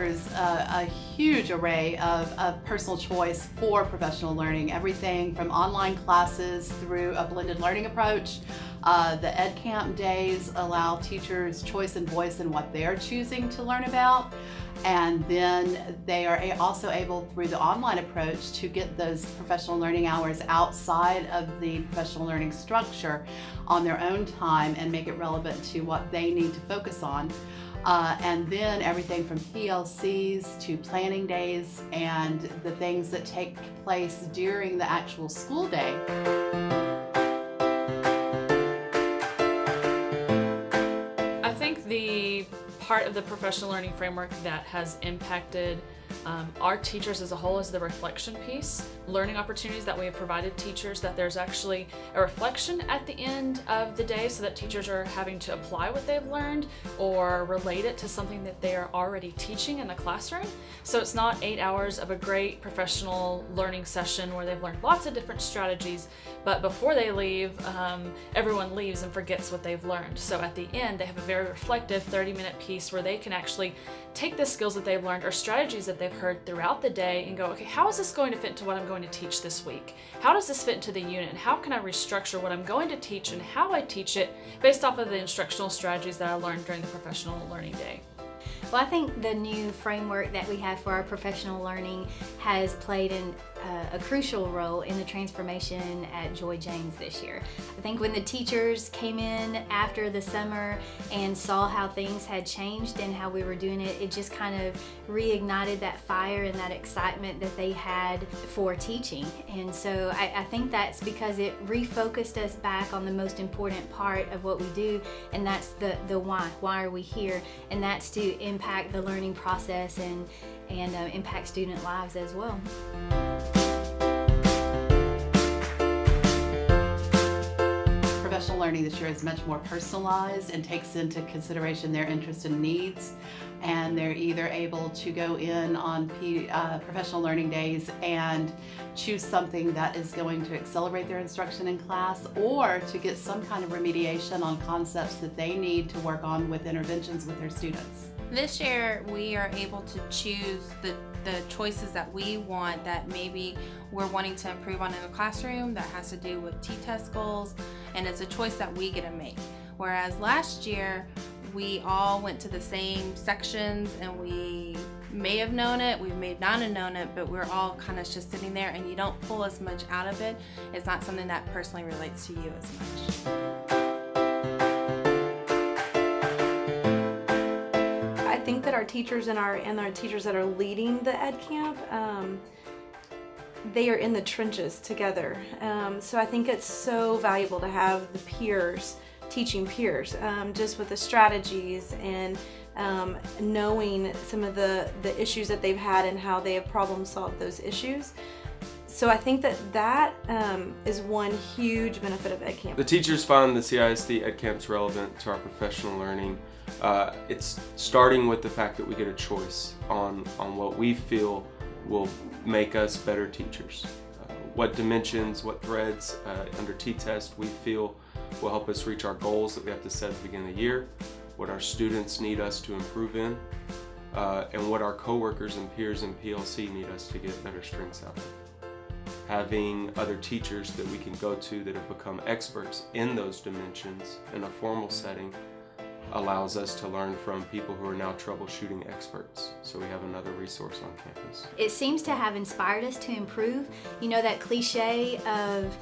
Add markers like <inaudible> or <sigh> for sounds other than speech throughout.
offers a, a huge array of, of, personal choice for professional learning, everything from online classes through a blended learning approach. Uh, the EdCamp days allow teachers choice and voice in what they're choosing to learn about. And then they are also able, through the online approach, to get those professional learning hours outside of the professional learning structure on their own time and make it relevant to what they need to focus on. Uh, and then everything from PLCs to planning days and the things that take place during the actual school day. I think the part of the professional learning framework that has impacted um, our teachers as a whole is the reflection piece. Learning opportunities that we have provided teachers that there's actually a reflection at the end of the day so that teachers are having to apply what they've learned or relate it to something that they are already teaching in the classroom. So it's not eight hours of a great professional learning session where they've learned lots of different strategies, but before they leave, um, everyone leaves and forgets what they've learned. So at the end, they have a very reflective 30 minute piece where they can actually take the skills that they've learned or strategies that they've heard throughout the day and go, okay, how is this going to fit into what I'm going to teach this week? How does this fit into the unit? How can I restructure what I'm going to teach and how I teach it based off of the instructional strategies that I learned during the professional learning day? Well, I think the new framework that we have for our professional learning has played an, uh, a crucial role in the transformation at Joy James this year. I think when the teachers came in after the summer and saw how things had changed and how we were doing it, it just kind of reignited that fire and that excitement that they had for teaching. And so I, I think that's because it refocused us back on the most important part of what we do, and that's the, the why. Why are we here? And that's to impact the learning process and, and uh, impact student lives as well. Learning this year is much more personalized and takes into consideration their interests and needs and they're either able to go in on P, uh, professional learning days and choose something that is going to accelerate their instruction in class or to get some kind of remediation on concepts that they need to work on with interventions with their students. This year we are able to choose the, the choices that we want that maybe we're wanting to improve on in the classroom that has to do with T-TESS goals and it's a choice that we get to make. Whereas last year we all went to the same sections and we may have known it, we may not have known it, but we're all kind of just sitting there and you don't pull as much out of it. It's not something that personally relates to you as much. Our teachers and our and our teachers that are leading the ed camp um, they are in the trenches together um, so I think it's so valuable to have the peers teaching peers um, just with the strategies and um, knowing some of the the issues that they've had and how they have problem solved those issues so I think that that um, is one huge benefit of EdCamp. The teachers find the CISD EdCamps relevant to our professional learning. Uh, it's starting with the fact that we get a choice on, on what we feel will make us better teachers. Uh, what dimensions, what threads uh, under T-TESS we feel will help us reach our goals that we have to set at the beginning of the year, what our students need us to improve in, uh, and what our coworkers and peers in PLC need us to get better strengths out of having other teachers that we can go to that have become experts in those dimensions in a formal setting allows us to learn from people who are now troubleshooting experts. So we have another resource on campus. It seems to have inspired us to improve. You know that cliche of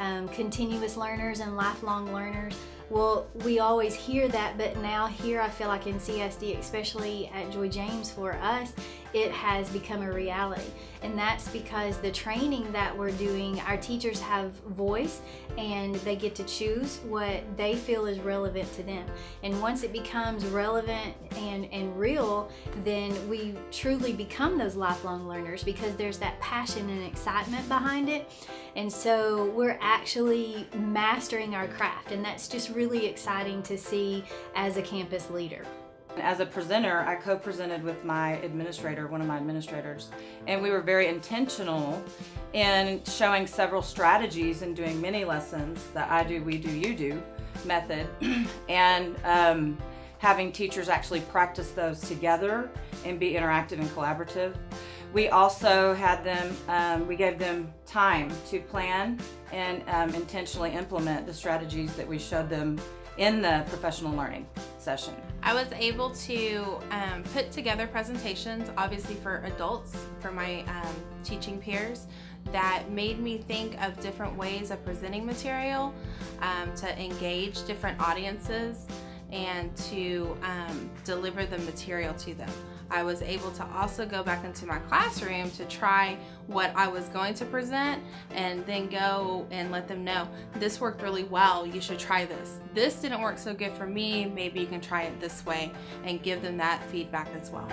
um, continuous learners and lifelong learners. Well, we always hear that, but now here I feel like in CSD, especially at Joy James for us, it has become a reality. And that's because the training that we're doing, our teachers have voice and they get to choose what they feel is relevant to them. And once it becomes relevant and, and real, then we truly become those lifelong learners because there's that passion and excitement behind it. And so we're actually mastering our craft and that's just really exciting to see as a campus leader. As a presenter, I co-presented with my administrator, one of my administrators, and we were very intentional in showing several strategies and doing many lessons, the I do, we do, you do method, <clears throat> and um, having teachers actually practice those together and be interactive and collaborative. We also had them, um, we gave them time to plan and um, intentionally implement the strategies that we showed them in the professional learning session. I was able to um, put together presentations, obviously for adults, for my um, teaching peers, that made me think of different ways of presenting material um, to engage different audiences and to um, deliver the material to them. I was able to also go back into my classroom to try what I was going to present and then go and let them know this worked really well, you should try this. This didn't work so good for me, maybe you can try it this way and give them that feedback as well.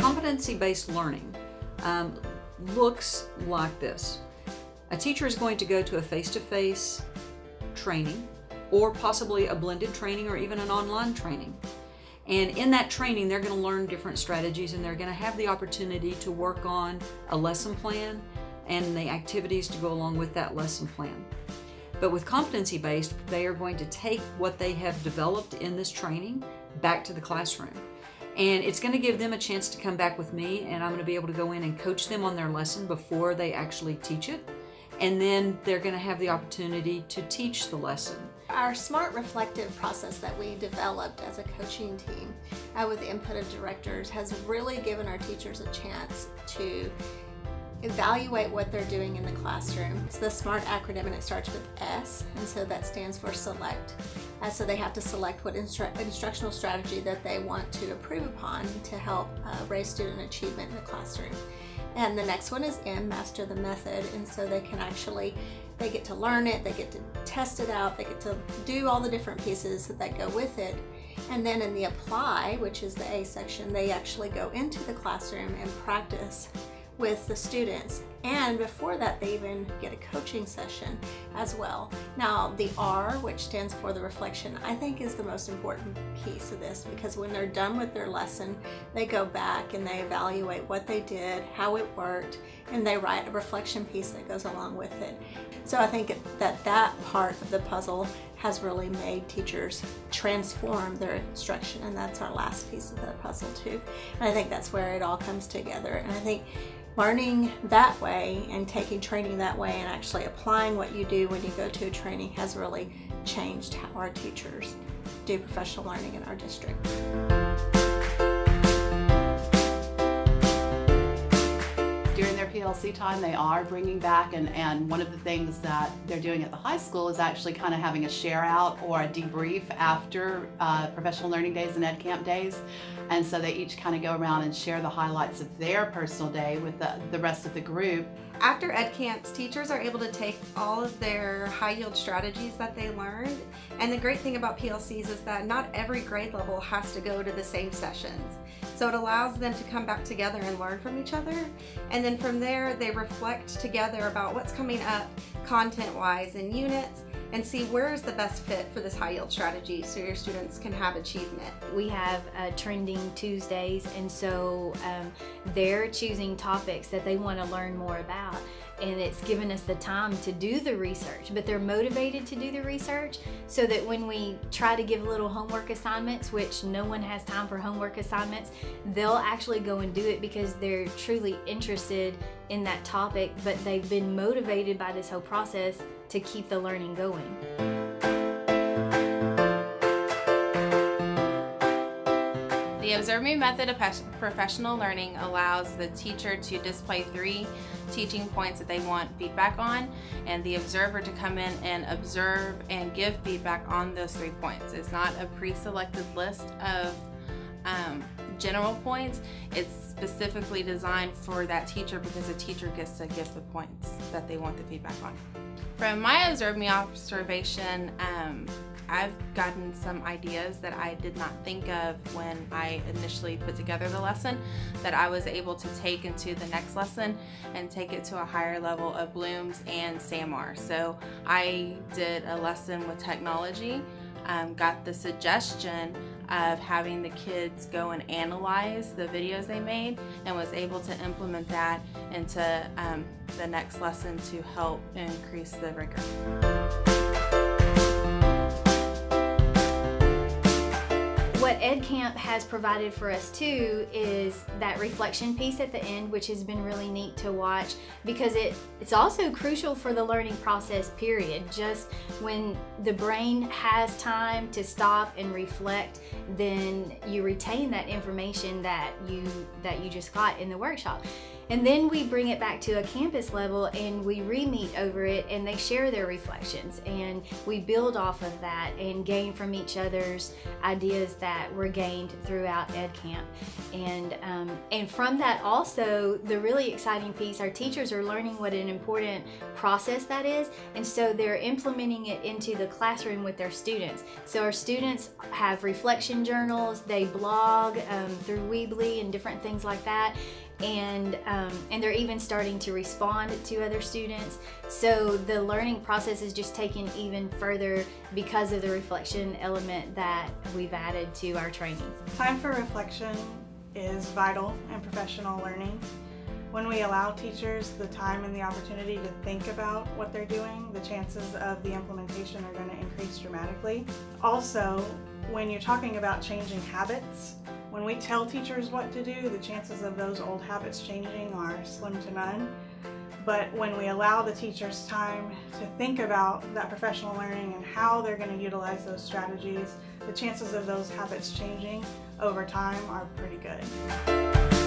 Competency-based learning um, looks like this. A teacher is going to go to a face-to-face -face training or possibly a blended training or even an online training. And in that training, they're going to learn different strategies and they're going to have the opportunity to work on a lesson plan and the activities to go along with that lesson plan. But with competency-based, they are going to take what they have developed in this training back to the classroom. And it's going to give them a chance to come back with me and I'm going to be able to go in and coach them on their lesson before they actually teach it. And then they're going to have the opportunity to teach the lesson. Our smart reflective process that we developed as a coaching team uh, with the input of directors has really given our teachers a chance to evaluate what they're doing in the classroom. It's the SMART acronym and it starts with S and so that stands for select. Uh, so they have to select what instru instructional strategy that they want to improve upon to help uh, raise student achievement in the classroom. And the next one is M, master the method, and so they can actually, they get to learn it, they get to test it out, they get to do all the different pieces that go with it. And then in the apply, which is the A section, they actually go into the classroom and practice with the students. And before that, they even get a coaching session as well. Now, the R, which stands for the reflection, I think is the most important piece of this because when they're done with their lesson, they go back and they evaluate what they did, how it worked, and they write a reflection piece that goes along with it. So I think that that part of the puzzle has really made teachers transform their instruction and that's our last piece of the puzzle too. And I think that's where it all comes together. And I think learning that way and taking training that way and actually applying what you do when you go to a training has really changed how our teachers do professional learning in our district. PLC time they are bringing back and, and one of the things that they're doing at the high school is actually kind of having a share out or a debrief after uh, professional learning days and ed camp days and so they each kind of go around and share the highlights of their personal day with the, the rest of the group. After ed camps, teachers are able to take all of their high yield strategies that they learned and the great thing about PLCs is that not every grade level has to go to the same sessions. So it allows them to come back together and learn from each other. And then from there, they reflect together about what's coming up content-wise in units and see where is the best fit for this high yield strategy so your students can have achievement. We have uh, trending Tuesdays and so um, they're choosing topics that they want to learn more about and it's given us the time to do the research but they're motivated to do the research so that when we try to give little homework assignments which no one has time for homework assignments they'll actually go and do it because they're truly interested in that topic but they've been motivated by this whole process to keep the learning going. The Observe Me method of professional learning allows the teacher to display three teaching points that they want feedback on and the observer to come in and observe and give feedback on those three points. It's not a pre-selected list of um, general points. It's specifically designed for that teacher because the teacher gets to give the points that they want the feedback on. From my Observe Me observation, um, I've gotten some ideas that I did not think of when I initially put together the lesson that I was able to take into the next lesson and take it to a higher level of Bloom's and SAMR. So I did a lesson with technology um, got the suggestion of having the kids go and analyze the videos they made and was able to implement that into um, the next lesson to help increase the rigor. EdCamp has provided for us too is that reflection piece at the end, which has been really neat to watch because it, it's also crucial for the learning process period. Just when the brain has time to stop and reflect, then you retain that information that you that you just got in the workshop. And then we bring it back to a campus level and we re-meet over it and they share their reflections and we build off of that and gain from each other's ideas that were gained throughout EdCamp. And, um, and from that also, the really exciting piece, our teachers are learning what an important process that is and so they're implementing it into the classroom with their students. So our students have reflection journals, they blog um, through Weebly and different things like that and um, and they're even starting to respond to other students. So the learning process is just taken even further because of the reflection element that we've added to our training. Time for reflection is vital in professional learning. When we allow teachers the time and the opportunity to think about what they're doing the chances of the implementation are going to increase dramatically. Also when you're talking about changing habits when we tell teachers what to do, the chances of those old habits changing are slim to none. But when we allow the teachers time to think about that professional learning and how they're going to utilize those strategies, the chances of those habits changing over time are pretty good.